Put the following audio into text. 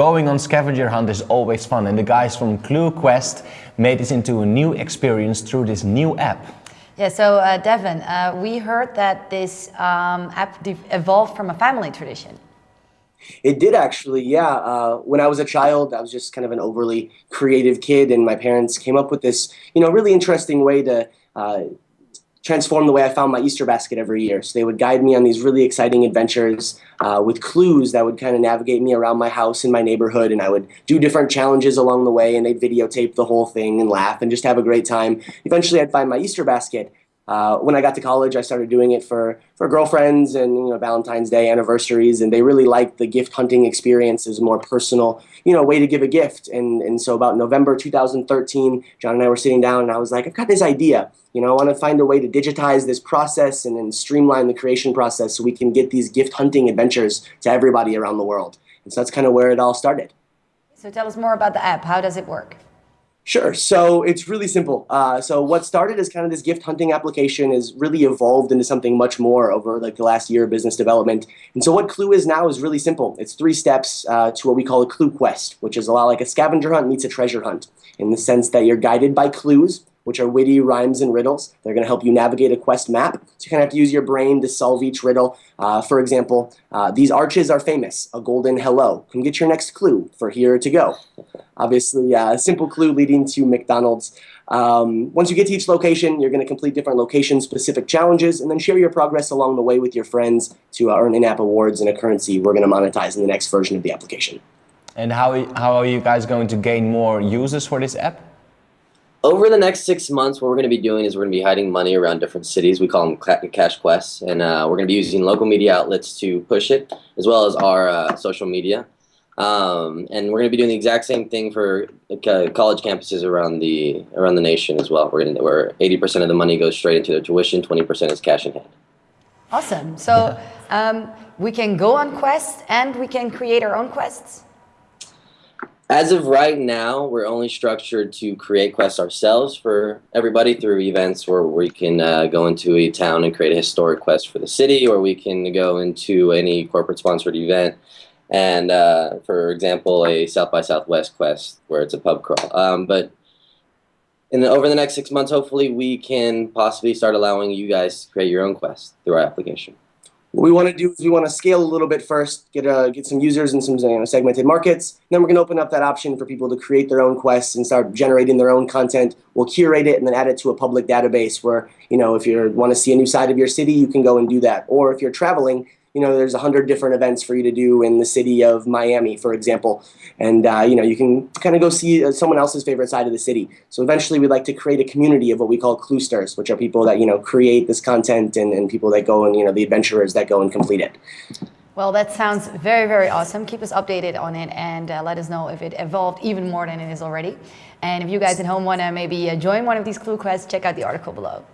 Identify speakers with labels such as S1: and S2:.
S1: going on scavenger hunt is always fun and the guys from Clue Quest made this into a new experience through this new app.
S2: Yeah, so uh, Devin, uh, we heard that this um, app evolved from a family tradition.
S3: It did actually, yeah. Uh, when I was a child, I was just kind of an overly creative kid, and my parents came up with this, you know, really interesting way to uh, transform the way I found my Easter basket every year. So they would guide me on these really exciting adventures uh, with clues that would kind of navigate me around my house and my neighborhood, and I would do different challenges along the way, and they'd videotape the whole thing and laugh and just have a great time. Eventually, I'd find my Easter basket, uh, when I got to college, I started doing it for, for girlfriends and you know, Valentine's Day anniversaries, and they really liked the gift hunting experience as a more personal, you know, way to give a gift. And, and so about November 2013, John and I were sitting down, and I was like, I've got this idea. You know, I want to find a way to digitize this process and then streamline the creation process so we can get these gift hunting adventures to everybody around the world. And so that's kind of where it all started.
S2: So tell us more about the app. How does it work?
S3: Sure. So it's really simple. Uh, so what started as kind of this gift hunting application is really evolved into something much more over like the last year of business development. And so what Clue is now is really simple. It's three steps uh, to what we call a Clue quest, which is a lot like a scavenger hunt meets a treasure hunt in the sense that you're guided by clues which are witty rhymes and riddles. They're going to help you navigate a quest map. So you kind of have to use your brain to solve each riddle. Uh, for example, uh, these arches are famous, a golden hello. Come get your next clue for here to go. Obviously, uh, a simple clue leading to McDonald's. Um, once you get to each location, you're going to complete different location-specific challenges and then share your progress along the way with your friends to uh, earn in-app awards and a currency we're going to monetize in the next version of the application.
S1: And how, how are you guys going to gain more users for this app?
S4: over the next six months, what we're going to be doing is we're going to be hiding money around different cities. We call them cash quests, and uh, we're going to be using local media outlets to push it, as well as our uh, social media. Um, and we're going to be doing the exact same thing for uh, college campuses around the around the nation as well. We're to, where 80% of the money goes straight into their tuition, 20% is cash in hand.
S2: Awesome. So um, we can go on quests and we can create our own quests.
S4: As of right now, we're only structured to create quests ourselves for everybody through events where we can uh, go into a town and create a historic quest for the city, or we can go into any corporate sponsored event and, uh, for example, a South by Southwest quest where it's a pub crawl. Um, but in the, over the next six months, hopefully, we can possibly start allowing you guys to create your own quests through our application.
S3: What we want to do is we want to scale a little bit first, get a, get some users in some you know, segmented markets. Then we're going to open up that option for people to create their own quests and start generating their own content. We'll curate it and then add it to a public database where, you know, if you want to see a new side of your city, you can go and do that. Or if you're traveling, you know, there's a hundred different events for you to do in the city of Miami, for example. And, uh, you know, you can kind of go see uh, someone else's favorite side of the city. So eventually we'd like to create a community of what we call cluesters, which are people that, you know, create this content and, and people that go and, you know, the adventurers that go and complete it.
S2: Well, that sounds very, very awesome. Keep us updated on it and uh, let us know if it evolved even more than it is already. And if you guys at home want to maybe uh, join one of these clue quests, check out the article below.